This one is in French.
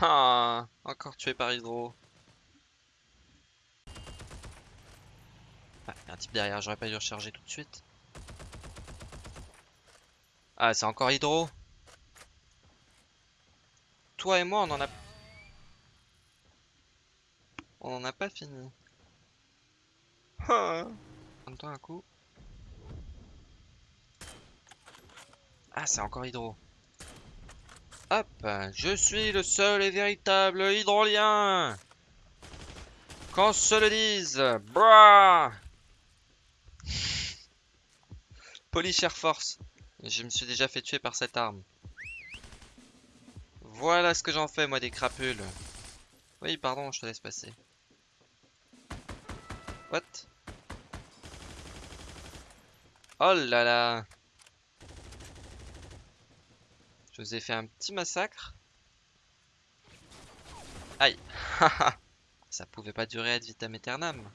Ah, encore tué par Hydro. Ah, y a un type derrière, j'aurais pas dû recharger tout de suite. Ah, c'est encore Hydro. Toi et moi, on en a... On en a pas fini. Ah. Un coup. Ah, c'est encore Hydro. Hop, je suis le seul et véritable hydrolien. Qu'on se le dise, brah Polish Air Force. Je me suis déjà fait tuer par cette arme. Voilà ce que j'en fais, moi, des crapules. Oui, pardon, je te laisse passer. What? Oh là là Je vous ai fait un petit massacre. Aïe Ça pouvait pas durer ad vitam aeternam.